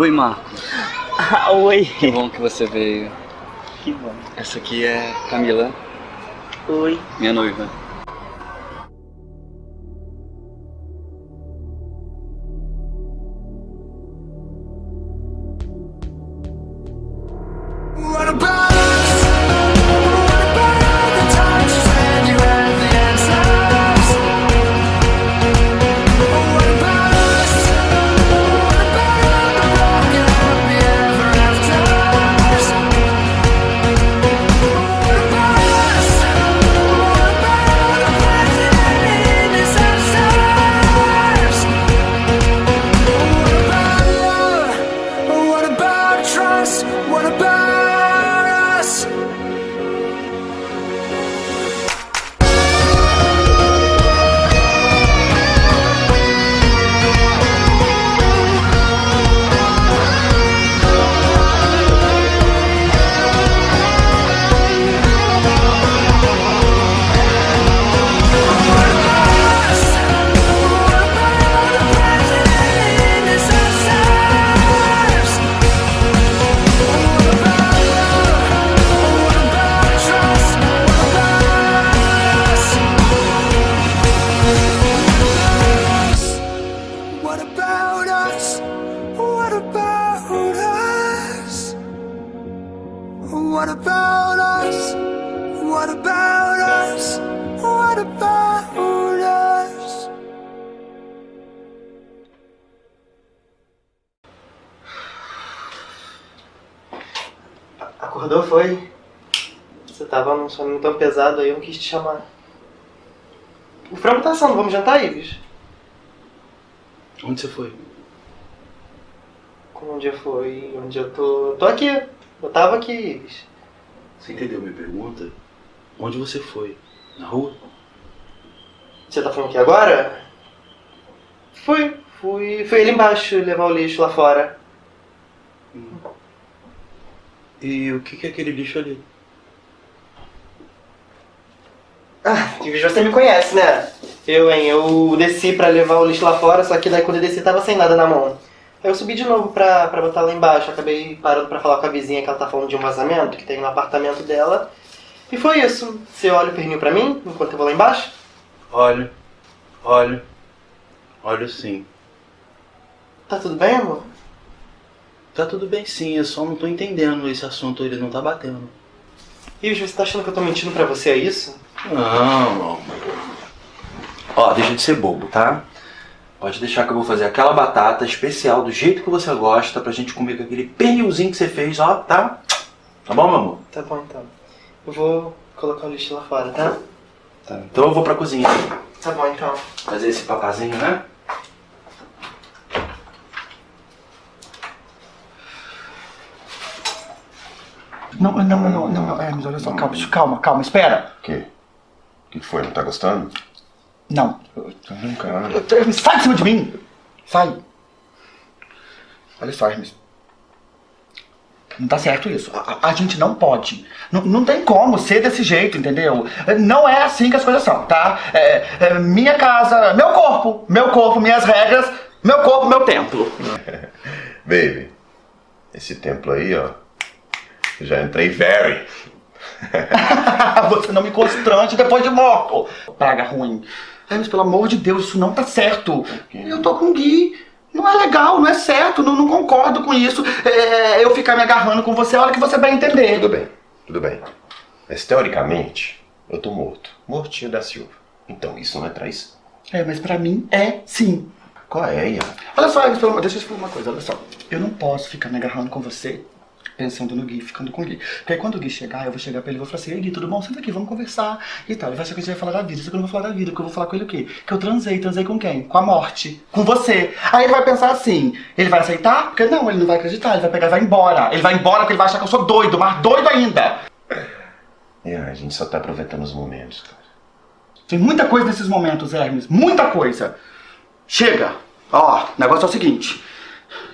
Oi, Marco. Ah, oi. Que bom que você veio. Que bom. Essa aqui é Camila, Oi. minha noiva. Tão pesado aí, eu não quis te chamar. O frango tá assando, vamos jantar, Ives? Onde você foi? Onde eu fui? Onde eu tô? Tô aqui. Eu tava aqui, Ives. Você entendeu minha pergunta? Onde você foi? Na rua? Você tá falando aqui agora? Fui. Fui. Fui ali embaixo levar o lixo lá fora. E o que que é aquele lixo ali? Ah, você me conhece, né? Eu, hein? Eu desci pra levar o lixo lá fora, só que daí quando eu desci tava sem nada na mão. Aí eu subi de novo pra, pra botar lá embaixo. Acabei parando pra falar com a vizinha que ela tá falando de um vazamento que tem no apartamento dela. E foi isso. Você olha o pernil pra mim enquanto eu vou lá embaixo? Olho, olho, olho sim. Tá tudo bem, amor? Tá tudo bem sim, eu só não tô entendendo esse assunto, ele não tá batendo. Ives, você tá achando que eu tô mentindo pra você, é isso? Não, não. Ó, deixa de ser bobo, tá? Pode deixar que eu vou fazer aquela batata especial do jeito que você gosta pra gente comer com aquele pernilzinho que você fez, ó, tá? Tá bom, meu amor? Tá bom, então. Eu vou colocar o lixo lá fora, tá? Tá. Então eu vou pra cozinha Tá bom, então. fazer esse papazinho, né? Não, não, não, não, não, Hermes, olha só, calma, calma, calma, espera. O quê? O que foi? Não tá gostando? Não. Não, cara. Hermes, sai de cima de mim! Sai! Olha só, Hermes. Não tá certo isso. A, a- gente não pode. Não, não tem como ser desse jeito, entendeu? Não é assim que as coisas são, tá? É, é minha casa, meu corpo, meu corpo, minhas regras, meu corpo, meu templo. Baby, esse templo aí, ó. Já entrei very. Você não me constrange depois de morto. Praga ruim. Hermes, pelo amor de Deus, isso não tá certo. Eu tô com o Gui. Não é legal, não é certo, não, não concordo com isso. É, eu ficar me agarrando com você, olha que você vai entender. Tudo bem, tudo bem. Mas teoricamente, eu tô morto. Mortinho da Silva. Então isso não é traição. É, mas pra mim é sim. Qual é, Ian? Olha só, deixa eu te falar uma coisa, olha só. Eu não posso ficar me agarrando com você pensando no Gui, ficando com o Gui. Porque aí quando o Gui chegar, eu vou chegar pra ele e vou falar assim, ei Gui, tudo bom? Senta aqui, vamos conversar e tal. Ele vai achar que a gente vai falar da vida, só que eu não vou falar da vida, porque eu vou falar com ele o quê? Que eu transei, transei com quem? Com a morte, com você. Aí ele vai pensar assim, ele vai aceitar? Porque não, ele não vai acreditar, ele vai pegar e vai embora. Ele vai embora porque ele vai achar que eu sou doido, mas doido ainda. Ian, a gente só tá aproveitando os momentos, cara. Tem muita coisa nesses momentos, Hermes, muita coisa. Chega! Ó, o negócio é o seguinte.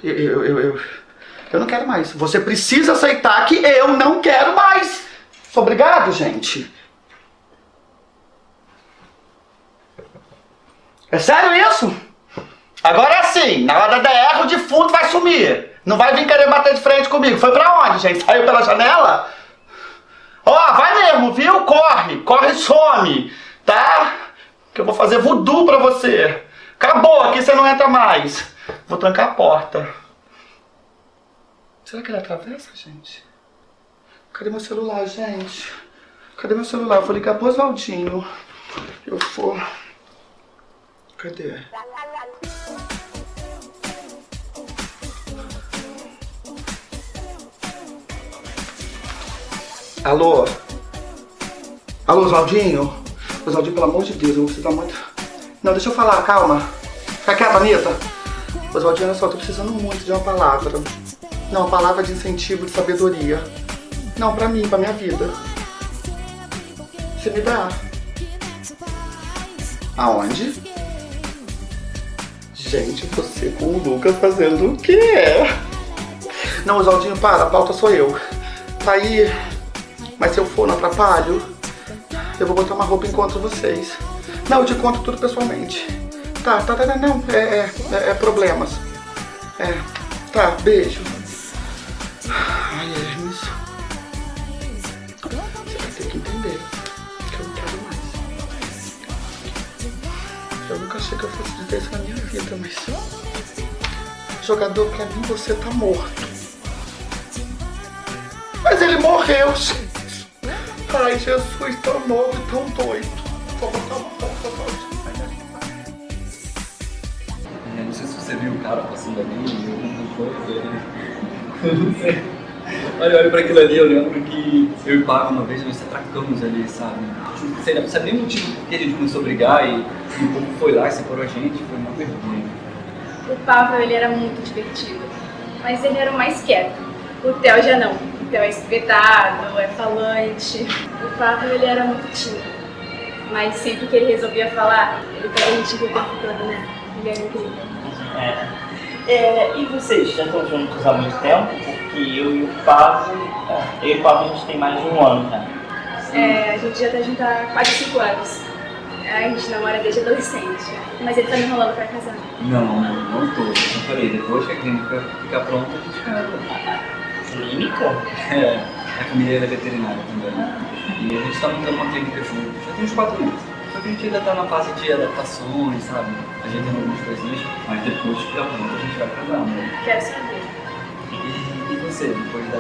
Eu, eu, eu, eu, eu não quero mais. Você precisa aceitar que eu não quero mais. Sou obrigado, gente. É sério isso? Agora é assim, na hora da DR o defunto vai sumir. Não vai vir querer bater de frente comigo. Foi pra onde, gente? Saiu pela janela? Ó, vai mesmo, viu? Corre, corre e some, tá? Que eu vou fazer voodoo pra você. Acabou, aqui você não entra mais. Vou trancar a porta. Será que ele atravessa, gente? Cadê meu celular, gente? Cadê meu celular? Eu vou ligar pro Oswaldinho. Eu vou... Cadê? Alô? Alô, Oswaldinho? Oswaldinho, pelo amor de Deus, você tá muito... Não, deixa eu falar, calma. Fica quieta, Anitta. Oswaldinho, olha só, eu tô precisando muito de uma palavra. Não, palavra de incentivo, de sabedoria. Não, pra mim, pra minha vida. Você me dá. Aonde? Gente, você com o Lucas fazendo o quê? Não, Oswaldinho, para, a pauta sou eu. Tá aí, mas se eu for, não atrapalho? Eu vou botar uma roupa e encontro vocês. Não, eu te conto tudo pessoalmente. Tá, tá, tá, não, é, é, é, é problemas. É, tá, beijo. Achei que eu fosse dizer isso na minha vida, mas... Jogador, pra mim você tá morto. Mas ele morreu, gente. Ai, Jesus, tão novo e tão doido. Vou botar uma foto Eu não sei se você viu o cara passando ali, alguma coisa. Eu não sei. Olha, eu olho pra aquilo ali, eu lembro que eu e o Paco uma vez nós se atracamos ali, sabe? Não sei, não sabe nem o motivo por que a gente começou a brigar e, e o povo foi lá e separou a gente, foi uma vergonha. O Pavel, ele era muito divertido, mas ele era o mais quieto. O Theo já não. O Theo é espetado, é falante. O Pavel, ele era muito tímido. Mas sempre que ele resolvia falar, ele pega a gente o tempo todo, né? Ele era incrível. É. É, e vocês já estão juntos há muito tempo? Porque eu e o é, eu e o Pablo a gente tem mais de um ano já. É, a gente já tá junto há quase 5 anos. A gente namora desde adolescente. Mas ele tá me enrolando pra casar. Não, não, não tô. Eu falei, depois que a clínica ficar pronta, a gente casa. Clínica? É, a família é veterinária também. E a gente tá montando uma clínica junto. Já tem uns quatro meses. Só que a gente ainda tá na fase de adaptações, sabe? Ajeitando algumas coisinhas, mas depois que ficar pronto a gente vai casar, né? Quero saber. Você, depois da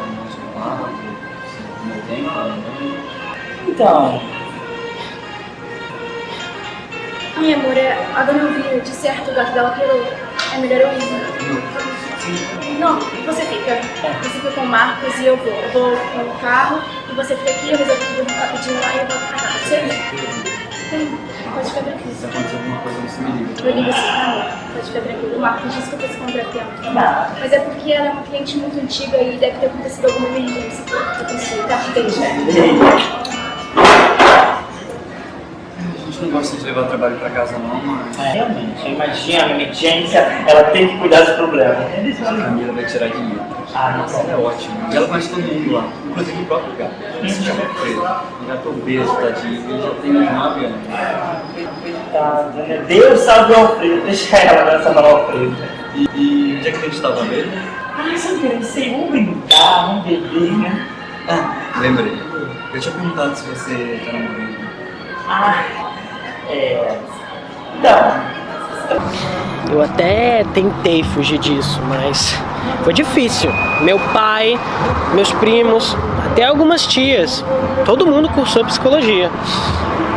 papo, você arrumou tempo, lembrando? Então, Ai, amor, é, a dona Elvira, de certo, o gato dela pirou. É melhor eu ir. Não, você fica. Você fica com o Marcos e eu vou. Eu vou com o carro e você fica aqui, eu resolvo tudo rapidinho lá e eu volto pra cá. Você Sim, pode ficar tranquilo. Se acontecer alguma coisa, você me liga. Eu ligo assim, amor? Pode ficar tranquilo. O Marcos disse que eu fosse contratempo, tá bom? Não. Mas é porque ela é uma cliente muito antiga e deve ter acontecido alguma emergência. Eu pensei, tá, entendi. A gente não gosta de levar trabalho pra casa não, mas é, realmente, imagina a emergência, ela tem que cuidar dos problemas. a Camila vai tirar dinheiro. Ah, Nossa, ela é ótima. E ela conhece todo mundo lá, inclusive o próprio gato. Ele se chama Fredo. Ele já tô obeso, tadinho, ele já tem uns 9 anos. Coitada, né? Deus sabe o Alfredo, deixa ela nessa mão Alfredo. E, e onde é que a gente tava mesmo? Ah, sabe que eu sei? Vamos brincar, vamos beber, né? Ah, lembrei. Eu tinha perguntado se você tá namorando. Ah, é... Então, Eu até tentei fugir disso, mas foi difícil. Meu pai, meus primos, até algumas tias, todo mundo cursou psicologia.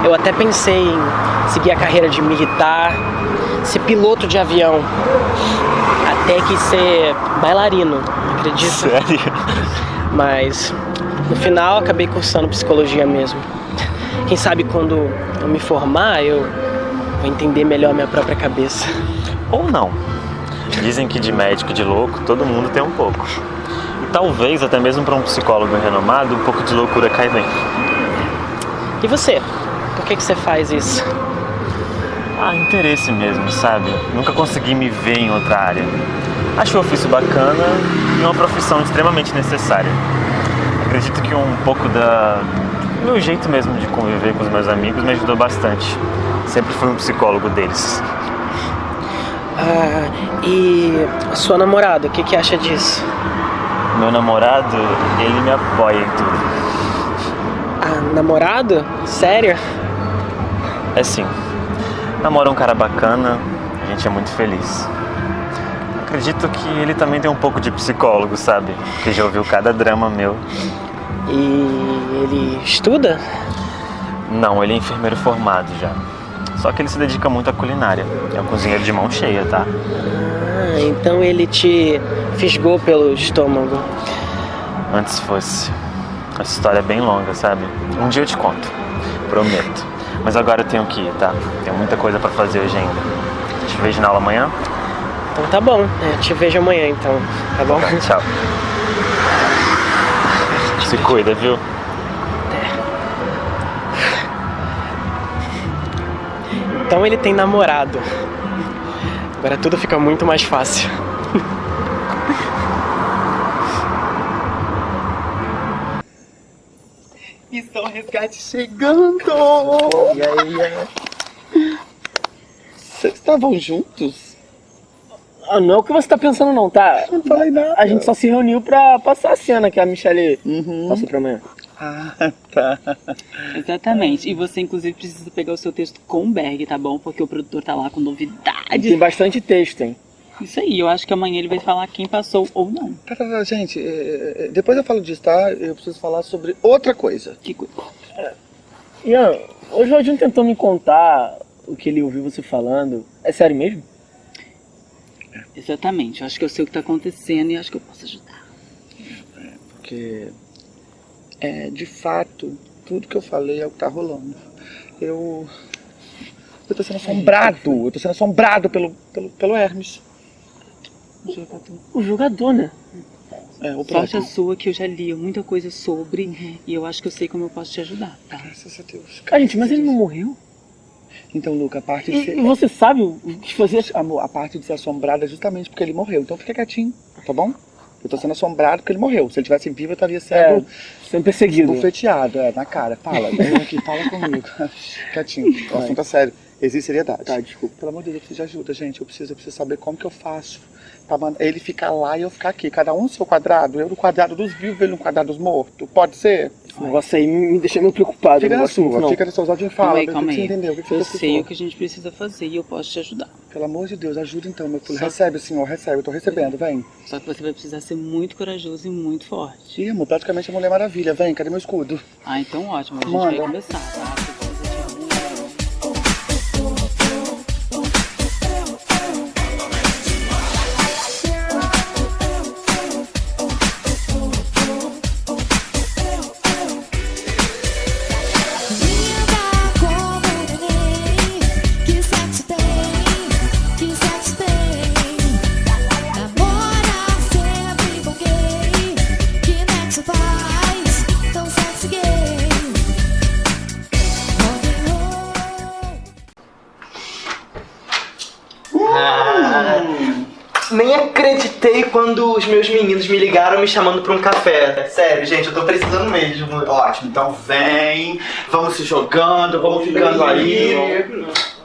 Eu até pensei em seguir a carreira de militar, ser piloto de avião, até que ser bailarino, acredita? Sério? Mas no final acabei cursando psicologia mesmo. Quem sabe quando eu me formar eu vou entender melhor minha própria cabeça. Ou não. Dizem que de médico de louco todo mundo tem um pouco. E talvez até mesmo para um psicólogo renomado um pouco de loucura cai bem. E você? Por que, que você faz isso? Ah, interesse mesmo, sabe? Nunca consegui me ver em outra área. Acho o ofício bacana e uma profissão extremamente necessária. Acredito que um pouco da meu jeito mesmo de conviver com os meus amigos me ajudou bastante. Sempre fui um psicólogo deles. Ah, e sua namorada, o que, que acha disso? Meu namorado, ele me apoia em tudo. Ah, namorado? Sério? É sim. Namora um cara bacana, a gente é muito feliz. Acredito que ele também tem um pouco de psicólogo, sabe? Porque já ouviu cada drama meu. E ele estuda? Não, ele é enfermeiro formado já. Só que ele se dedica muito à culinária. É um cozinheiro de mão cheia, tá? Ah, então ele te fisgou pelo estômago. Antes fosse. Essa história é bem longa, sabe? Um dia eu te conto. Prometo. Mas agora eu tenho que ir, tá? Tenho muita coisa pra fazer hoje ainda. Te vejo na aula amanhã? Então tá bom, é, te vejo amanhã então, tá bom? Tchau. Se cuida, viu? Então ele tem namorado. Agora tudo fica muito mais fácil. Missão Resgate chegando! E aí? Vocês estavam juntos? Ah, não é o que você tá pensando não, tá? Não falei nada. A gente só se reuniu pra passar a cena que a Michelle passou pra amanhã. Ah, tá. Exatamente. E você, inclusive, precisa pegar o seu texto com o Berg, tá bom? Porque o produtor tá lá com novidades. Tem bastante texto, hein? Isso aí, eu acho que amanhã ele vai falar quem passou ou não. Tá, tá, tá, gente, é, é, depois eu falo disso, tá? Eu preciso falar sobre outra coisa. Que coisa? Ian, o Jorginho tentou me contar o que ele ouviu você falando. É sério mesmo? Exatamente. Eu acho que eu sei o que tá acontecendo e acho que eu posso ajudar. Porque, é, de fato, tudo que eu falei é o que tá rolando. Eu. Eu tô sendo assombrado. Eu tô sendo assombrado pelo, pelo, pelo Hermes. O jogador. O jogador, né? É, o Sorte a sua que eu já li muita coisa sobre e eu acho que eu sei como eu posso te ajudar, tá? Graças a Deus. Gente, mas ele não morreu? Então, Luca, a parte de ser. e você sabe o que fazer? Amor, a parte de ser assombrada é justamente porque ele morreu. Então fica quietinho, tá bom? Eu tô sendo assombrado porque ele morreu. Se ele tivesse vivo, eu estaria sendo sendo perseguido. bufeteado, é, na cara. Fala, vem aqui, fala comigo. quietinho, o assunto é sério. Existe seriedade. Tá, desculpa. Pelo amor de Deus, eu preciso de ajuda, gente. Eu preciso, eu preciso saber como que eu faço pra ele ficar lá e eu ficar aqui. Cada um no seu quadrado. Eu no quadrado dos vivos, ele no quadrado dos mortos. Pode ser? Esse negócio aí me me deixa meio preocupado. Fica na sua, não. fica nos seus olhos e Calma fala. aí, calma você aí. entendeu? Que Eu você sei ficou? o que a gente precisa fazer e eu posso te ajudar. Pelo amor de Deus, ajuda então, meu filho. Recebe, senhor, recebe. Eu tô recebendo, vem. Só que você vai precisar ser muito corajoso e muito forte. Ih, amor, praticamente a Mulher Maravilha. Vem, cadê meu escudo? Ah, então ótimo. A gente Manda. vai começar, tá? Meninos me ligaram me chamando pra um café. Sério, gente, eu tô precisando mesmo. Ótimo, então vem, vamos se jogando, vamos ficando aí.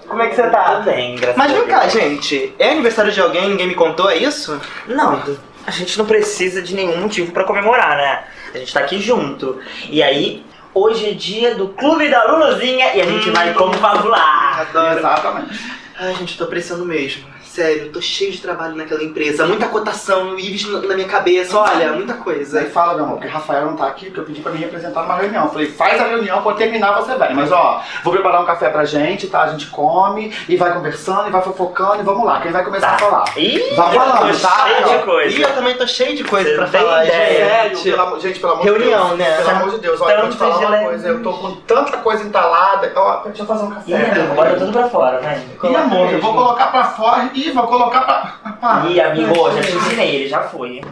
Como é que você tá? bem, graças Mas vem cá, gente. É aniversário de alguém, ninguém me contou, é isso? Não, a gente não precisa de nenhum motivo pra comemorar, né? A gente tá aqui junto. E aí, hoje é dia do Clube da Luluzinha e a gente vai como fabular. Adoro. Exatamente. Ai, gente, eu tô precisando mesmo. Sério, eu tô cheio de trabalho naquela empresa. Muita cotação, IVs na na minha cabeça, olha, muita Aí coisa. fala, meu amor, porque Rafael não tá aqui, porque eu pedi pra me representar numa reunião. Eu Falei, faz a reunião, quando terminar você vem. Mas ó, vou preparar um café pra gente, tá? A gente come e vai conversando e vai fofocando e vamos lá. Quem vai começar Tá. a falar? Ih, Vai falando, tá? cheio de E coisa. eu também tô cheio de coisa Você pra falar, ideia. Sério, gente. pelo amor, gente, pelo amor Reunião, de Deus. né? Pelo amor de Deus, olha, eu vou te falar uma coisa. Eu tô com tanta coisa entalada. Ó, deixa eu fazer um café. Ih, bota tudo pra fora, vai. Ih, amor, eu vou colocar pra fora e vou colocar pra. pra... Ih, amigo, já te ensinei, ele já foi. hein?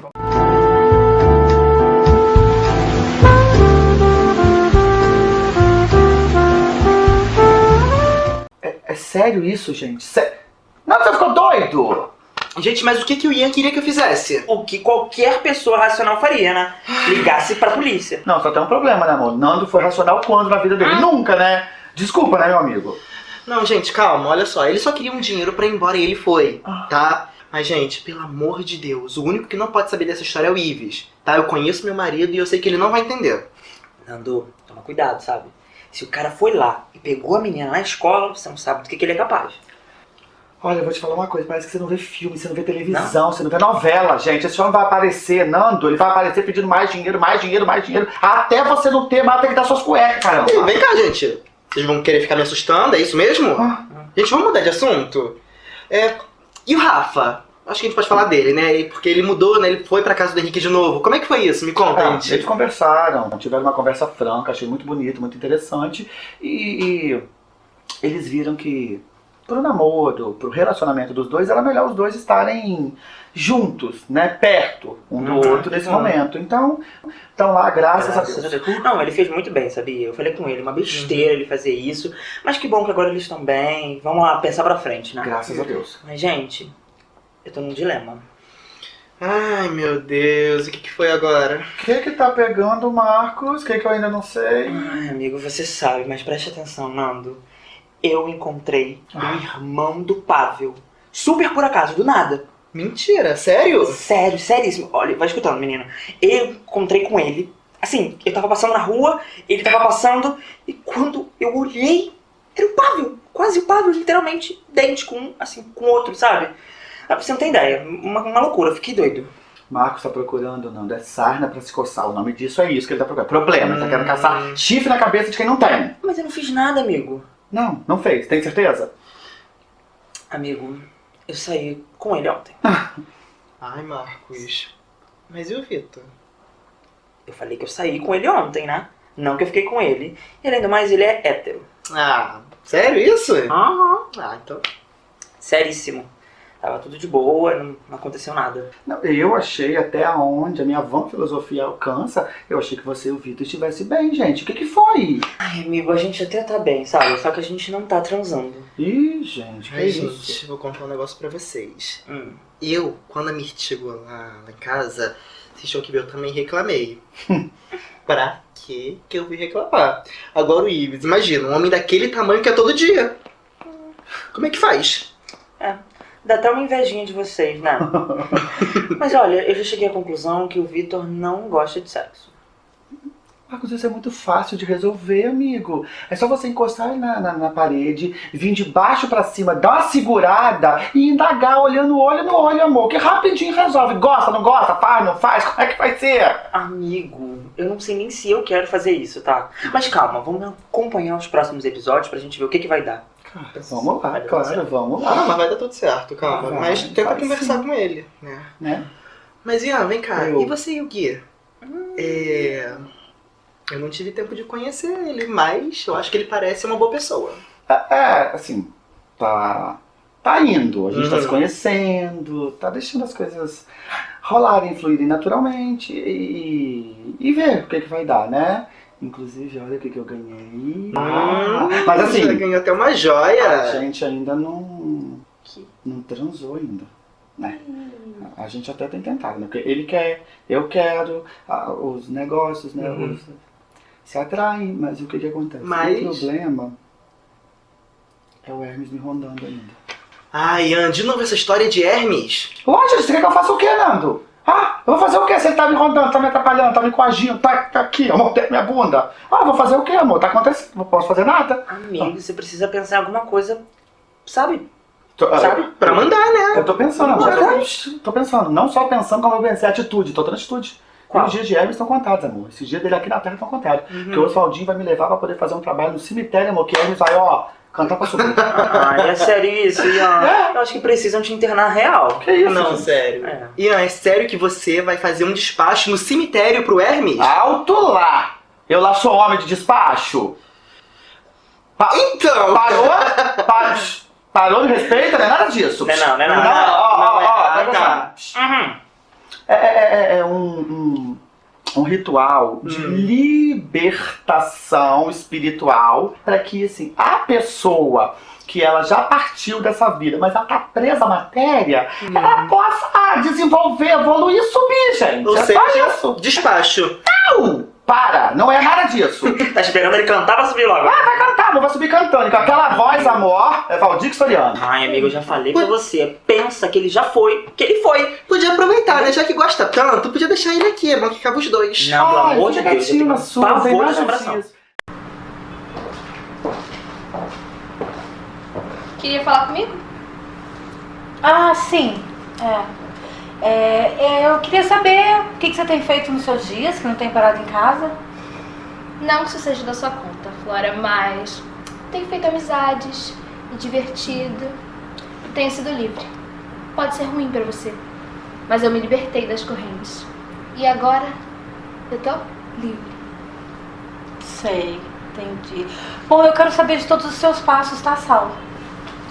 É, é sério isso, gente? Sé... Não, você ficou doido? Gente, mas o que, que o Ian queria que eu fizesse? O que qualquer pessoa racional faria, né? Ligasse pra polícia. Não, só tem um problema, né, amor? Nando foi racional quando na vida dele? Nunca, né? Desculpa, né, meu amigo? Não, gente, calma, olha só. Ele só queria um dinheiro pra ir embora e ele foi, tá? Mas, gente, pelo amor de Deus, o único que não pode saber dessa história é o Ives, tá? Eu conheço meu marido e eu sei que ele não vai entender. Nando, toma cuidado, sabe? Se o cara foi lá e pegou a menina na escola, você não sabe do que, que ele é capaz. Olha, eu vou te falar uma coisa, parece que você não vê filme, você não vê televisão, você não vê novela, gente. Esse homem vai aparecer, Nando, ele vai aparecer pedindo mais dinheiro, mais dinheiro, mais dinheiro, até você não ter mais, tem que dar suas cuecas, caramba. Vem cá, gente. Vocês vão querer ficar me assustando, é isso mesmo? Gente, vamos mudar de assunto? É, e o Rafa? Acho que a gente pode falar dele, né? Porque ele mudou, né? Ele foi pra casa do Henrique de novo. Como é que foi isso? Me conta, Ah, gente. eles conversaram, tiveram uma conversa franca, achei muito bonito, muito interessante. E, e eles viram que pro namoro, pro relacionamento dos dois, era melhor os dois estarem juntos, né? Perto um do Uhum. outro nesse Uhum. momento. Então, estão lá, graças, a Deus. Não, ele fez muito bem, sabia? Eu falei com ele, uma besteira ele fazer isso. Mas que bom que agora eles estão bem. Vamos lá, pensar pra frente, né? Graças a Deus. Mas, gente, eu tô num dilema. Ai, meu Deus, o que, que foi agora? O que que tá pegando, Marcos? O que que eu ainda não sei? Ai, amigo, você sabe, mas preste atenção, Nando. Eu encontrei o irmão do Pavel. Super por acaso, do nada. Mentira, sério? Sério, seríssimo. Olha, vai escutando, menino. Eu encontrei com ele. Assim, eu tava passando na rua, ele tava passando, e quando eu olhei, era o Pavel. Quase o Pavel, literalmente, dente com um, assim, com outro, sabe? Ah, Você não tem ideia. Uma, uma loucura, fiquei doido. Marcos tá procurando, não, é sarna pra se coçar. O nome disso é isso que ele tá procurando. Problema, ele tá querendo caçar chifre na cabeça de quem não tem. Mas eu não fiz nada, amigo. Não, não fez. Tem certeza? Amigo, eu saí com ele ontem. Ai, Marcos. Mas e o Vitor? Eu falei que eu saí com ele ontem, né? Não que eu fiquei com ele. E além do mais, ele é hétero. Ah, sério isso? Aham. Ah, então. Seríssimo. Tava tudo de boa, não, não aconteceu nada. Não, eu achei até onde a minha vã filosofia alcança, eu achei que você e o Vitor estivessem bem, gente. O que que foi? Ai, amigo, a gente até tá bem, sabe? Só que a gente não tá transando. Ih, gente, que Ai, isso? gente, vou contar um negócio pra vocês. Hum. Eu, quando a Mirth chegou lá, lá em casa, vocês que eu também reclamei. pra que que eu fui reclamar? Agora o Ives, imagina, um homem daquele tamanho que é todo dia. Como é que faz? É, dá até uma invejinha de vocês, né? Mas olha, eu já cheguei à conclusão que o Vitor não gosta de sexo. Marcos, isso é muito fácil de resolver, amigo. É só você encostar na, na, na parede, vir de baixo pra cima, dar uma segurada e indagar, olhando olho no olho, amor. Que rapidinho resolve. Gosta, não gosta? Faz, não faz? Como é que vai ser? Amigo, eu não sei nem se eu quero fazer isso, tá? Mas calma, vamos acompanhar os próximos episódios pra gente ver o que, que vai dar. Vamos lá, claro, vamos Ah, lá. não, mas vai dar tudo certo, calma. Vai, mas tenta vai conversar sim. com ele, né? Né? Mas Ian, vem cá, Eu. e você e o Gui? É... Eu não tive tempo de conhecer ele, mas eu acho que ele parece uma boa pessoa. É, é, assim, tá. Tá indo, a gente tá Uhum. se conhecendo, tá deixando as coisas rolarem, fluírem naturalmente e, e ver o que, que vai dar, né? Inclusive, olha o que, que eu ganhei. Hum, mas já assim, ganhou até uma a joia. gente ainda não. não transou ainda. Né? A gente até tem tentado, né? Porque ele quer, eu quero, a- os negócios, né? Uhum. os- se atraem, mas o que, que acontece? Mas- O problema é o Hermes me rondando ainda. Ai, Ian, de novo essa história de Hermes? Lógico, você quer que eu faça o quê, Nando? Ah, eu vou fazer o quê? Você tá me rondando, tá me atrapalhando, tá me coagindo, tá, tá aqui, amor, tem minha bunda. Ah, eu vou fazer o quê, amor? Tá acontecendo, não posso fazer nada. Amigo, você precisa pensar em alguma coisa, sabe? Tô, Sabe? Pra mandar, né? Eu tô pensando, amor. Tô, tô pensando, não só pensando como eu pensei, atitude, tô dando atitude. Qual? Os dias de Hermes estão contados, amor. Esses dias dele aqui na Terra estão contados. Porque o Oswaldinho vai me levar pra poder fazer um trabalho no cemitério, amor, que Hermes vai, ó, cantar pra subir. Ai, é sério isso, Ian. Eu acho que precisam te internar real. que isso? Não, gente? sério. É. Ian, é sério que você vai fazer um despacho no cemitério pro Hermes? Alto lá! Eu lá sou homem de despacho. Pa- Então! Parou? Pa- Parou de respeito? Não é nada disso. Não é não, não é não. Não, ó, Não ó, é. ó, Ah, presta tá. atenção. Uhum. É, é- é- é um, um, um ritual de Hum. libertação espiritual para que assim, a pessoa que ela já partiu dessa vida, mas ela tá presa à matéria, ela possa desenvolver, evoluir e subir, gente. Ou é seja, só isso. despacho. Não! Para! Não é nada disso. Tá esperando ele cantar pra subir logo. Ah, vai cantar, a vai subir cantando. Com aquela voz, amor, é Valdir Soriano. Ai, amigo, eu já falei pra você. Pensa que ele já foi, que ele foi. Podia aproveitar, né? Já que gosta tanto, podia deixar ele aqui, é bom que ficava os dois. Não, pelo Ai, amor de Deus, eu tenho sua, não pavor de assombração. Queria falar comigo? Ah, sim. É. É, é, eu queria saber o que, que você tem feito nos seus dias, que não tem parado em casa. Não que isso seja da sua conta, Flora, mas tenho feito amizades, me divertido, tenho sido livre. Pode ser ruim pra você, mas eu me libertei das correntes. E agora eu tô livre. Sei, entendi. Bom, eu quero saber de todos os seus passos, tá, Sal?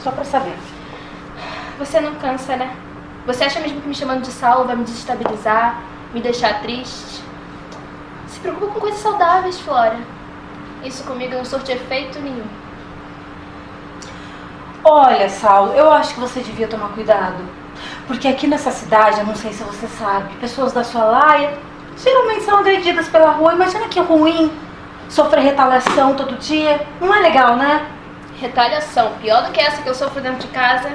Só pra saber. Você não cansa, né? Você acha mesmo que me chamando de Saulo vai me desestabilizar, me deixar triste? Se preocupa com coisas saudáveis, Flora. Isso comigo não surte efeito nenhum. Olha, Saulo, eu acho que você devia tomar cuidado. Porque aqui nessa cidade, eu não sei se você sabe, pessoas da sua laia geralmente são agredidas pela rua. Imagina que ruim sofrer retaliação todo dia. Não é legal, né? Retaliação, pior do que essa que eu sofro dentro de casa,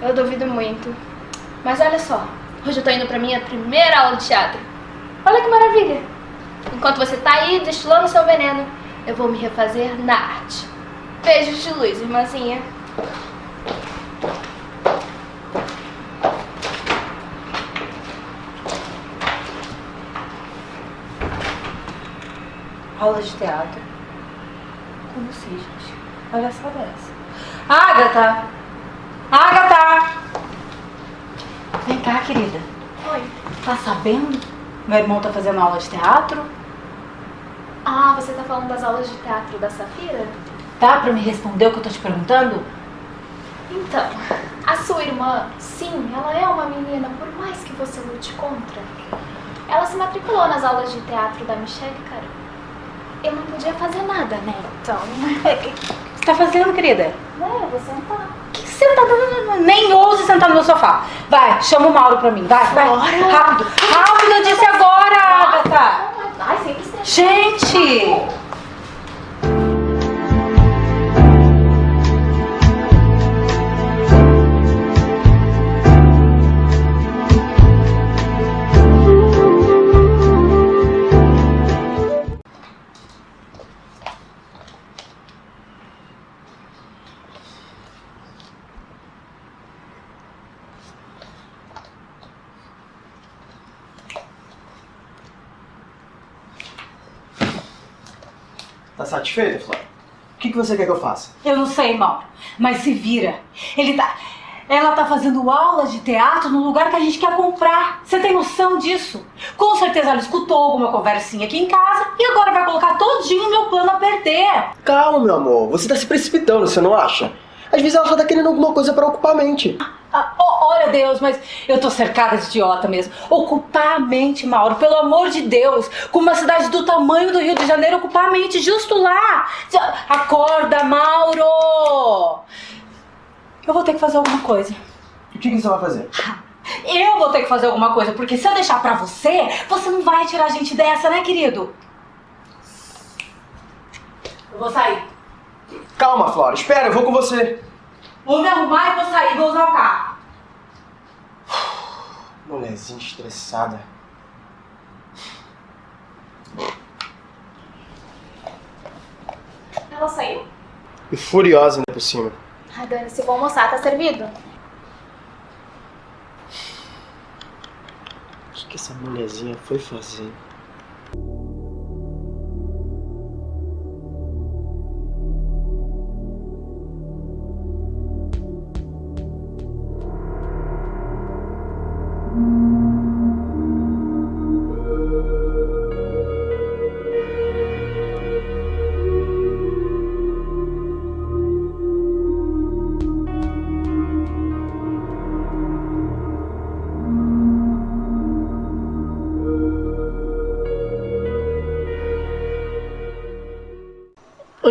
eu duvido muito. Mas olha só, hoje eu tô indo pra minha primeira aula de teatro. Olha que maravilha! Enquanto você tá aí destilando seu veneno, eu vou me refazer na arte. Beijos de luz, irmãzinha. Aula de teatro. Como assim, gente? Olha só dessa. Agatha! Agatha! Vem cá, querida. Oi. Tá sabendo? Meu irmão tá fazendo aula de teatro. Ah, você tá falando das aulas de teatro da Safira? Dá pra me responder o que eu tô te perguntando? Então, a sua irmã, sim, ela é uma menina, por mais que você lute contra. Ela se matriculou nas aulas de teatro da Michelle, cara. Eu não podia fazer nada, né? Então. O que você tá fazendo, querida? É, eu vou sentar. Que sentada? Nem ouse sentar no meu sofá. Vai, chama o Mauro pra mim. Vai, vai. Rápido. Rápido, eu disse agora, Agatha. Ai, sempre estressada. Gente! Que, que você quer que eu faça? Eu não sei, Mauro, mas se vira. Ele tá. Ela tá fazendo aula de teatro no lugar que a gente quer comprar. Você tem noção disso? Com certeza ela escutou alguma conversinha aqui em casa e agora vai colocar todinho o meu plano a perder. Calma, meu amor. Você tá se precipitando, você não acha? Às vezes ela só tá querendo alguma coisa pra ocupar a mente. Ah, oh, olha Deus, mas eu tô cercada de idiota mesmo. Ocupar a mente, Mauro, pelo amor de Deus. Com uma cidade do tamanho do Rio de Janeiro, ocupar a mente justo lá. Acorda, Mauro! Eu vou ter que fazer alguma coisa. O que, que você vai fazer? Eu vou ter que fazer alguma coisa, porque se eu deixar pra você, você não vai tirar a gente dessa, né, querido? Eu vou sair. Calma, Flora. Espera, eu vou com você. Vou me arrumar e vou sair, vou usar o carro. Mulherzinha estressada. Ela saiu? E furiosa ainda por cima. Ai, Dani, se vou almoçar, tá servido? O que, que essa mulherzinha foi fazer?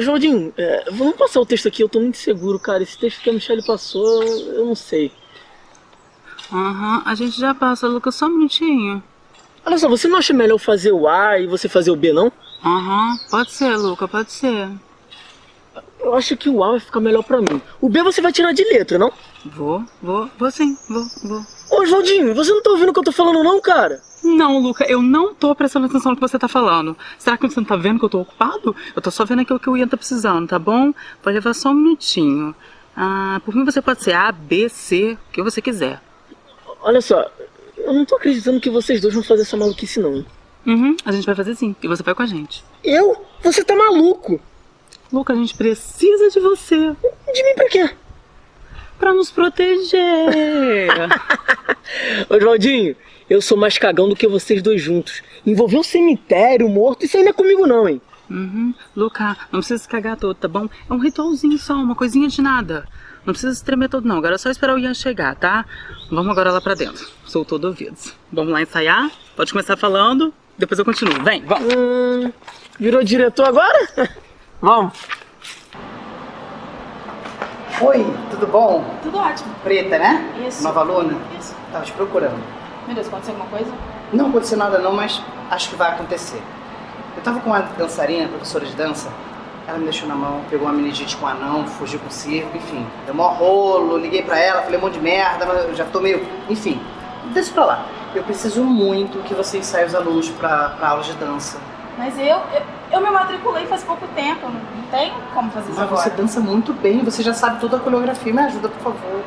Joaldinho, é, vamos passar o texto aqui, eu tô muito seguro, cara. Esse texto que a Michelle passou, eu não sei. Aham, a gente já passa, Lucas, só um minutinho. Olha só, você não acha melhor fazer o A e você fazer o B, não? Aham, pode ser, Luca, pode ser. Eu acho que o A vai ficar melhor pra mim. O B você vai tirar de letra, não? Vou, vou, vou sim, vou, vou. Ô, Oswaldinho, você não tá ouvindo o que eu tô falando não, cara? Não, Luca, eu não tô prestando atenção no que você tá falando. Será que você não tá vendo que eu tô ocupado? Eu tô só vendo aquilo que o Ian tá precisando, tá bom? Vai levar só um minutinho. Ah, por mim você pode ser A, B, C, o que você quiser. Olha só, eu não tô acreditando que vocês dois vão fazer essa maluquice não. Uhum, a gente vai fazer sim. E você vai com a gente. Eu? Você tá maluco? Luca, a gente precisa de você. De mim pra quê? Pra nos proteger. Oswaldinho, eu sou mais cagão do que vocês dois juntos. Envolver um cemitério, morto, isso aí não é comigo não, hein? Uhum. Luca, não precisa se cagar todo, tá bom? É um ritualzinho só, uma coisinha de nada. Não precisa se tremer todo não, agora é só esperar o Ian chegar, tá? Vamos agora lá pra dentro. Sou todo ouvidos. Vamos lá ensaiar? Pode começar falando, depois eu continuo. Vem, vamos. Hum, virou diretor agora? Vamos. Oi, tudo bom? Tudo ótimo. Preta, né? Isso. Nova aluna? Isso. Tava te procurando. Meu Deus, aconteceu alguma coisa? Não aconteceu nada não, mas acho que vai acontecer. Eu tava com uma dançarina, professora de dança, ela me deixou na mão, pegou uma meningite com um anão, fugiu com o circo, enfim. Deu mó rolo, liguei pra ela, falei um monte de merda, mas eu já tô meio... Enfim, deixa pra lá. Eu preciso muito que você ensaie os alunos pra, pra aula de dança. Mas eu, eu, eu me matriculei faz pouco tempo, não, não tem como fazer isso Mas agora. você dança muito bem, você já sabe toda a coreografia, me ajuda, por favor.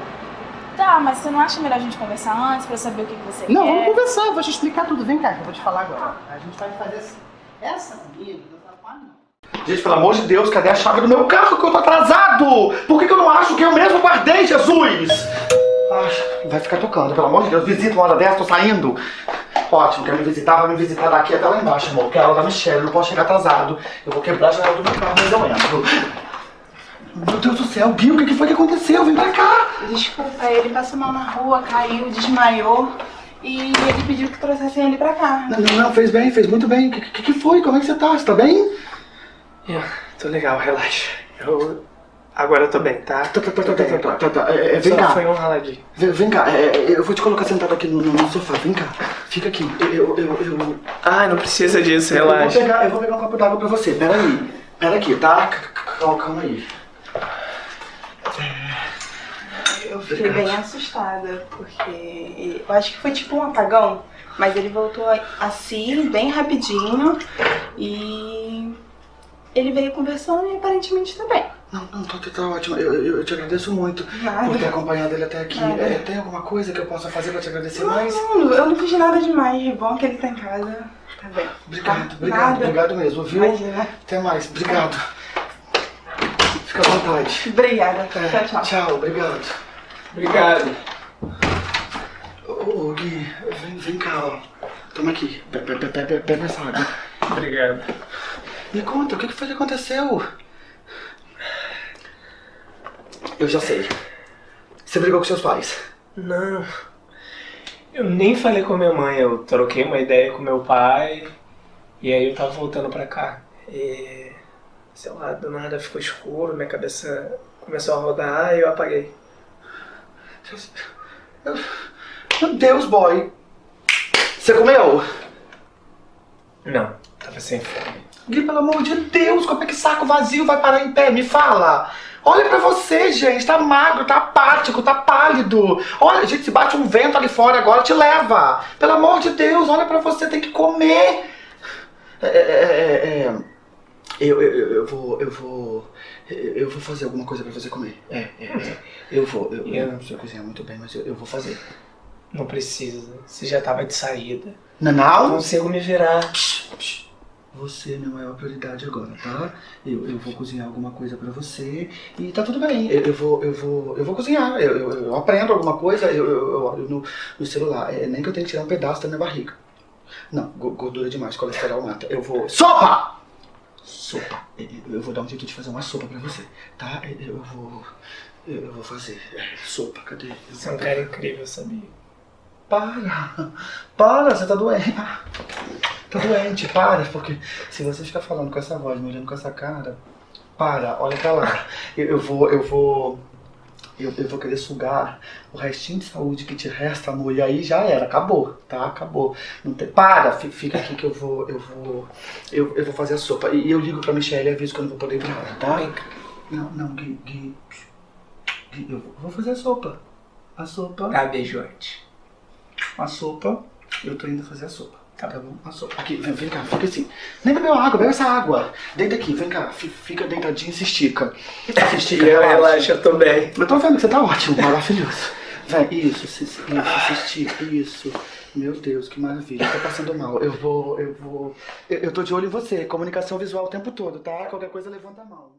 Tá, mas você não acha melhor a gente conversar antes pra eu saber o que, que você Não, quer? vamos conversar, eu vou te explicar tudo. Vem cá, que eu vou te falar agora. A gente vai fazer assim. Essa menina, dançar com anão. Gente, pelo amor de Deus, cadê a chave do meu carro que eu tô atrasado? Por que, que eu não acho que eu mesmo guardei, Jesus? Ah, vai ficar tocando, pelo amor de Deus. Visita uma hora dessa, tô saindo. Ótimo, quer me visitar, vai me visitar daqui até lá embaixo, amor. Que é a aula da Michelle, eu não posso chegar atrasado. Eu vou quebrar a janela do meu carro, mas eu entro. Meu Deus do céu, Gui, o que foi que aconteceu? Vem pra cá. Desculpa, ele passou mal na rua, caiu, desmaiou e ele pediu que trouxessem ele pra cá. Não, não, não, fez bem, fez muito bem. O que, que, que foi? Como é que você tá? Você tá bem? Eu tô legal, relaxa. Eu. Agora eu tô bem, tá? Tá, tá, tá, tá, bem tá, tá, tá, tá. É, é, vem Só cá. Foi um raladinho. Vem, vem cá, é, é, eu vou te colocar sentado aqui no, no- sofá. Vem cá, fica aqui. Eu, eu, eu... Ai, não precisa disso, Eu vou, relaxa. pegar, eu vou pegar um copo d'água pra você. Pera aí. Pera aqui, tá? Calma, calma aí. Eu fiquei bem assustada, porque eu acho que foi tipo um apagão, mas ele voltou assim, bem rapidinho, e ele veio conversando e aparentemente tá bem. Não, não, tá, tá, tá ótimo. Eu, eu, eu te agradeço muito Nada. por ter acompanhado ele até aqui. É, tem alguma coisa que eu possa fazer pra te agradecer Não, mais? não, eu não fiz nada demais, é bom que ele tá em casa. Tá bem. Obrigado, obrigado, Nada. obrigado mesmo, viu? Imagina. Até mais, obrigado. Fica à vontade. Obrigada. É, Tchau, tchau. Tchau, obrigado. Obrigado. Ô, Gui, vem, vem cá, ó. Toma aqui, be- be- be- be- bebe essa água. Obrigado. Me conta, o que foi que aconteceu? Eu já sei. Você brigou com seus pais. Não. Eu nem falei com a minha mãe, eu troquei uma ideia com meu pai e aí eu tava voltando pra cá. E sei lá, do nada ficou escuro, minha cabeça começou a rodar e eu apaguei. Meu Deus, boy. Você comeu? Não, tava sem fome. Gui, pelo amor de Deus, como é que saco vazio vai parar em pé? Me fala. Olha pra você, gente. Tá magro, tá apático, tá pálido. Olha, gente, se bate um vento ali fora agora, te leva. Pelo amor de Deus, olha pra você, tem que comer. É, é, é, é, Eu, eu, eu- eu vou, eu vou, eu vou fazer alguma coisa pra você comer. É, é, é. Eu vou, eu, eu não sei cozinhar muito bem, mas eu, eu vou fazer. Não precisa, você já tava de saída. Não, não? Consigo me virar. Você é a prioridade agora, tá? Eu, eu vou cozinhar alguma coisa pra você e tá tudo bem. Eu, eu vou, eu vou, eu vou cozinhar. Eu, eu, eu aprendo alguma coisa, eu, eu, eu no, no celular. É, nem que eu tenha que tirar um pedaço da minha barriga. Não, go- gordura demais, colesterol mata. Eu vou. Sopa! Sopa. Eu, eu vou dar um jeito de fazer uma sopa pra você, tá? Eu, eu vou. Eu, vou fazer. É, sopa, cadê? Você é um cara incrível, sabia? Para! Para, você tá doente. Tá doente, para, porque se você ficar falando com essa voz, me olhando com essa cara, para, olha pra lá. Eu, eu vou, eu vou. Eu, eu vou querer sugar o restinho de saúde que te resta, amor, e aí já era, acabou, tá? Acabou. Não tem, para, fi- fica aqui que eu vou. Eu vou. Eu, eu vou fazer a sopa. E eu ligo pra Michelle e aviso que eu não vou poder ir tá? Não, não, Gui, Gui. Gui, eu vou fazer a sopa. A sopa. Beijo antes. A sopa. Eu tô indo fazer a sopa. Tá, bom? A sopa. Aqui, vem, vem cá, fica assim. Nem bebeu água, bebe essa água. Deita aqui, vem cá. fi- Fica deitadinho e se estica. Se estica, E relaxa. tô bem. Eu tô vendo que você tá ótimo, maravilhoso. Vem, isso, se, isso, se estica, isso. Meu Deus, que maravilha. Tô passando mal. Eu vou, eu vou. Eu, eu tô de olho em você. Comunicação visual o tempo todo, tá? Qualquer coisa, levanta a mão.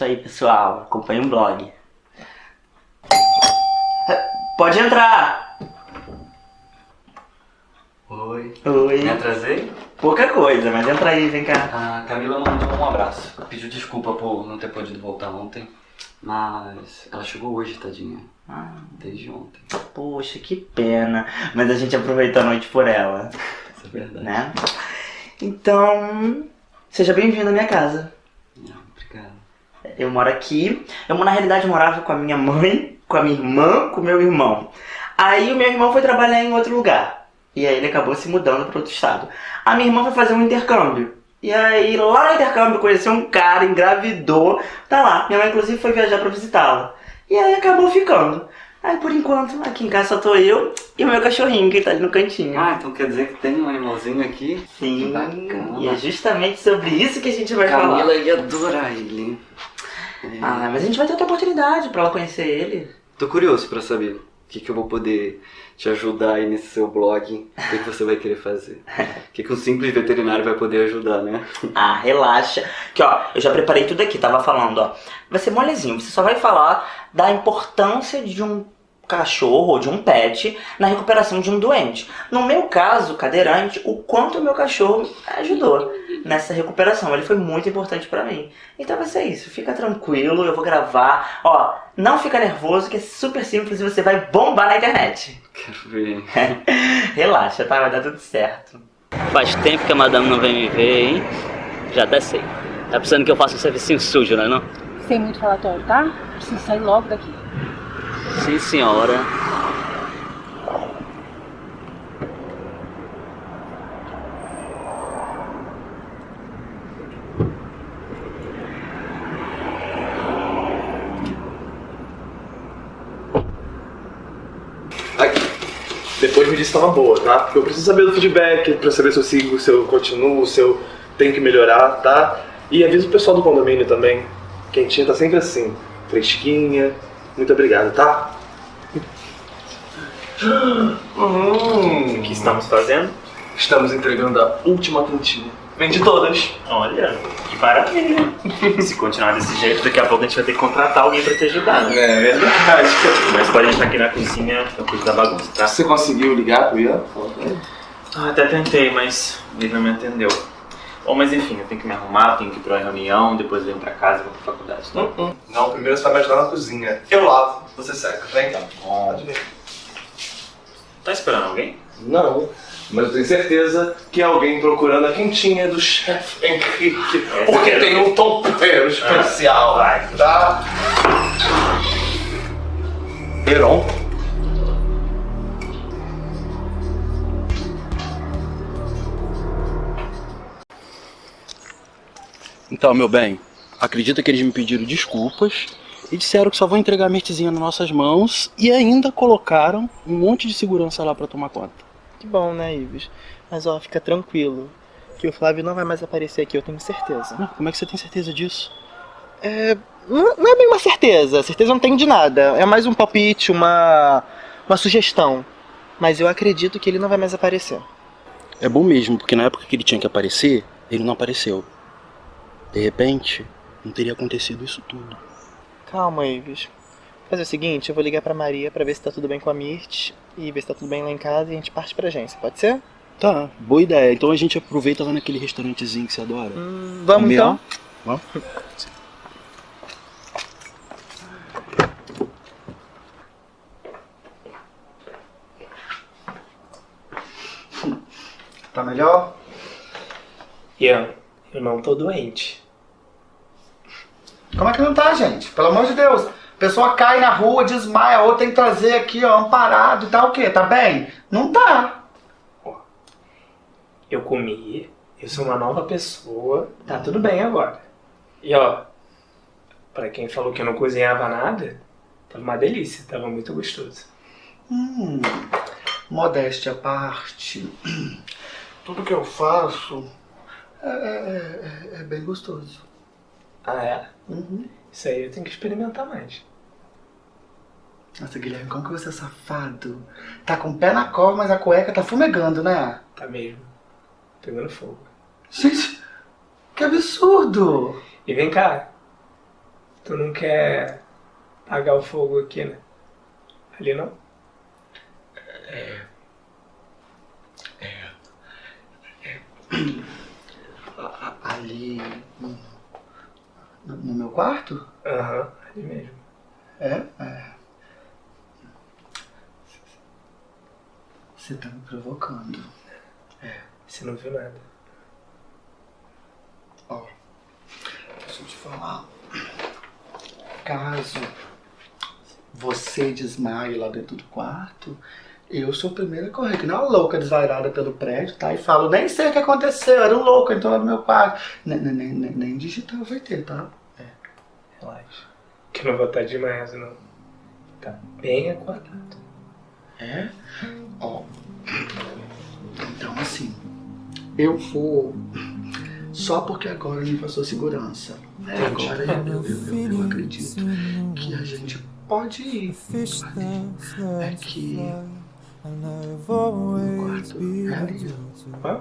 Isso aí, pessoal. Acompanhe o blog. Pode entrar! Oi. Oi. Me atrasei? Pouca coisa, mas entra aí, vem cá. A Camila mandou um abraço. Pediu desculpa por não ter podido voltar ontem. Mas ela chegou hoje, tadinha. Ah. Desde ontem. Poxa, que pena. Mas a gente aproveitou a noite por ela. Isso é verdade. Né? Então, seja bem-vindo à minha casa. Eu moro aqui. Eu, na realidade, morava com a minha mãe, com a minha irmã, com o meu irmão. Aí o meu irmão foi trabalhar em outro lugar. E aí ele acabou se mudando para outro estado. A minha irmã foi fazer um intercâmbio. E aí, lá no intercâmbio, conheceu um cara, engravidou. Tá lá. Minha mãe, inclusive, foi viajar pra visitá-la. E aí acabou ficando. Aí, por enquanto, aqui em casa só tô eu e o meu cachorrinho, que tá ali no cantinho. Ah, então quer dizer que tem um animalzinho aqui? Sim. Que bacana. E é justamente sobre isso que a gente vai falar. Camila ia adorar ele. Ah, mas a gente vai ter outra oportunidade pra ela conhecer ele. Tô curioso pra saber o que, que eu vou poder te ajudar aí nesse seu blog. O que, que você vai querer fazer? O que, que um simples veterinário vai poder ajudar, né? Ah, relaxa. Que ó, eu já preparei tudo aqui, tava falando, ó. Vai ser molezinho, você só vai falar da importância de um cachorro ou de um pet na recuperação de um doente. No meu caso, cadeirante, o quanto o meu cachorro ajudou nessa recuperação. Ele foi muito importante pra mim. Então vai ser isso, fica tranquilo, eu vou gravar. Ó, não fica nervoso, que é super simples e você vai bombar na internet. Quero ver. Relaxa, tá? Vai dar tudo certo. Faz tempo que a madame não vem me ver, hein? Já até sei. Tá pensando que eu faço um servicinho sujo, não é não? Sem muito falatório, tá? Preciso sair logo daqui. Sim, senhora. Uma boa, tá? Porque eu preciso saber do feedback pra saber se eu sigo, se eu continuo, se eu tenho que melhorar, tá? E avisa o pessoal do condomínio também. Quentinha tá sempre assim, fresquinha. Muito obrigado, tá? Hum. O que estamos fazendo? Estamos entregando a última quentinha. Vende todas. Olha, que maravilha. Se continuar desse jeito, daqui a pouco a gente vai ter que contratar alguém pra te ajudar, né? É verdade. Mas pode entrar aqui na cozinha, eu cuido da bagunça, tá? Você conseguiu ligar pro Ian? Ah, até tentei, mas ele não me atendeu. Bom, mas enfim, eu tenho que me arrumar, tenho que ir pra uma reunião, depois eu venho pra casa e vou pra faculdade, tá? Hum, Não, primeiro você vai me ajudar na cozinha. Eu lavo, você seca. Vem cá. Pode vir. Tá esperando alguém? Não, mas eu tenho certeza que é alguém procurando a quentinha do chefe Henrique. Porque tem um tompeiro especial. Vai. Tá? Heron. Então, meu bem, acredita que eles me pediram desculpas e disseram que só vão entregar a mertezinha nas nossas mãos e ainda colocaram um monte de segurança lá pra tomar conta. Que bom, né, Ives? Mas ó, fica tranquilo. Que o Flávio não vai mais aparecer aqui, eu tenho certeza. Ah, Como é que você tem certeza disso? É. Não não é bem uma certeza. Certeza não tenho de nada. É mais um palpite, uma. uma sugestão. Mas eu acredito que ele não vai mais aparecer. É bom mesmo, porque na época que ele tinha que aparecer, ele não apareceu. De repente, não teria acontecido isso tudo. Calma, Ives. Fazer o seguinte, eu vou ligar pra Maria pra ver se tá tudo bem com a Mirt e ver se tá tudo bem lá em casa e a gente parte pra agência, pode ser? Tá, boa ideia. Então a gente aproveita lá naquele restaurantezinho que você adora. Hum, vamos então? Vamos? Tá melhor? Ian, eu não tô tá doente. Como é que não tá, gente? Pelo amor de Deus! Pessoa cai na rua, desmaia, ou tem que trazer aqui, ó, amparado e tá o quê? Tá bem? Não tá. Eu comi, eu sou uma nova pessoa, tá tudo bem agora. E ó, pra quem falou que eu não cozinhava nada, tava uma delícia, tava muito gostoso. Hum, modéstia à parte. Tudo que eu faço é, é- é- é bem gostoso. Ah, é? Uhum. Isso aí eu tenho que experimentar mais. Nossa, Guilherme, como que você é safado? Tá com o pé na cova, mas a cueca tá fumegando, né? Tá mesmo. Pegando fogo. Gente, que absurdo! E vem cá, tu não quer apagar o fogo aqui, né? Ali não? É. A- a- Ali. No, no meu quarto? Aham, ali mesmo. É? É. Você tá me provocando. É. Você não viu nada. Ó, deixa eu te falar. Caso você desmaie lá dentro do quarto, eu sou o primeiro a correr, que não é uma louca desvairada pelo prédio, tá? E falo, nem sei o que aconteceu, era um louco, então lá no meu quarto. Nem, nem, nem, nem- digital vai ter, tá? Relaxa. Que não vou estar demais, não. Tá bem acordado. É? Ó. Eu vou. Só porque agora me passou segurança. Entendi. Agora eu, eu, eu, eu acredito que a gente pode ir. É que. O quarto é ali. Hã?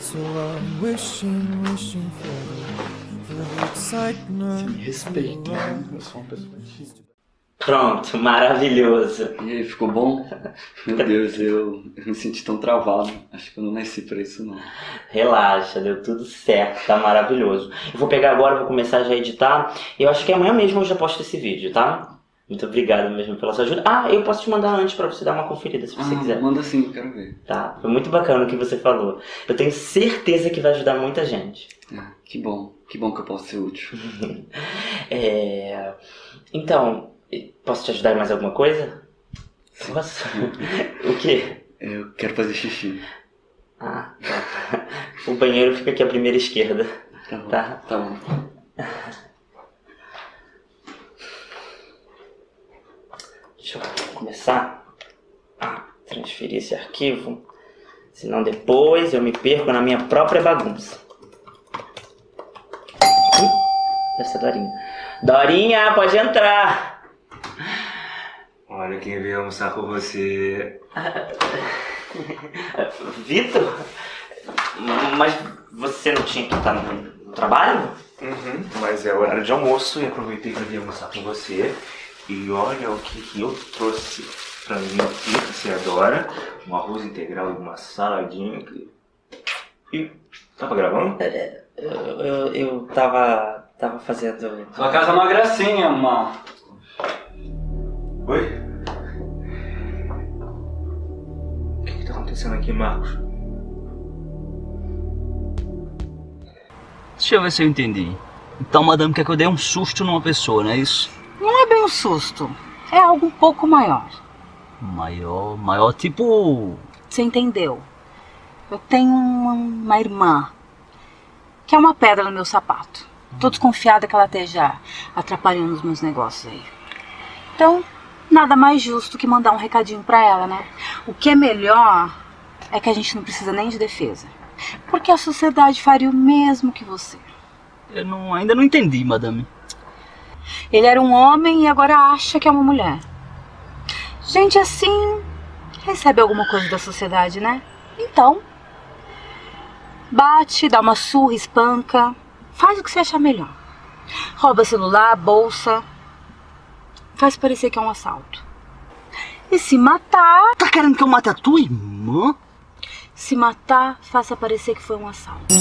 So I'm wishing, wishing for, the excitement. Me respeita, né? Eu sou uma pessoa tímida. Pronto, maravilhoso. E aí, ficou bom? Meu Deus, eu, eu me senti tão travado. Acho que eu não nasci pra isso, não. Relaxa, deu tudo certo, tá maravilhoso. Eu vou pegar agora, vou começar já a editar. Eu acho que amanhã mesmo eu já posto esse vídeo, tá? Muito obrigado mesmo pela sua ajuda. Ah, eu posso te mandar antes pra você dar uma conferida se você Ah, quiser. Manda sim, eu quero ver. Tá, foi muito bacana o que você falou. Eu tenho certeza que vai ajudar muita gente. Ah, que bom, que bom que eu posso ser útil. É... Então, posso te ajudar em mais alguma coisa? Posso? o quê? Eu quero fazer xixi. Ah, tá. O banheiro fica aqui à primeira esquerda. Tá bom. Tá? Tá bom. Deixa eu começar a transferir esse arquivo. Senão depois eu me perco na minha própria bagunça. Essa é a Dorinha. Dorinha, pode entrar! Olha quem veio almoçar com você. Vitor? Mas você não tinha que estar no, trabalho? Uhum, mas é horário de almoço e aproveitei pra vir almoçar com você. E olha o que, que eu trouxe pra mim aqui, que você adora. Um arroz integral e uma saladinha. E tava gravando? Eu, eu, eu tava, tava fazendo... Sua casa é uma gracinha, irmão. Oi? Acontecendo aqui, Marcos? Deixa eu ver se eu entendi. Então, madame quer que eu dê um susto numa pessoa, não é isso? Não é bem um susto. É algo um pouco maior. Maior, maior tipo. Você entendeu? Eu tenho uma, uma irmã que é uma pedra no meu sapato. Tô desconfiada que ela esteja atrapalhando os meus negócios aí. Então, nada mais justo que mandar um recadinho pra ela, né? O que é melhor é que a gente não precisa nem de defesa. Porque a sociedade faria o mesmo que você. Eu não, ainda não entendi, madame. Ele era um homem e agora acha que é uma mulher. Gente assim recebe alguma coisa da sociedade, né? Então, bate, dá uma surra, espanca, faz o que você achar melhor. Rouba celular, bolsa, faz parecer que é um assalto. E se matar. Tá querendo que eu mate a tua irmã? Se matar, faça parecer que foi um assalto.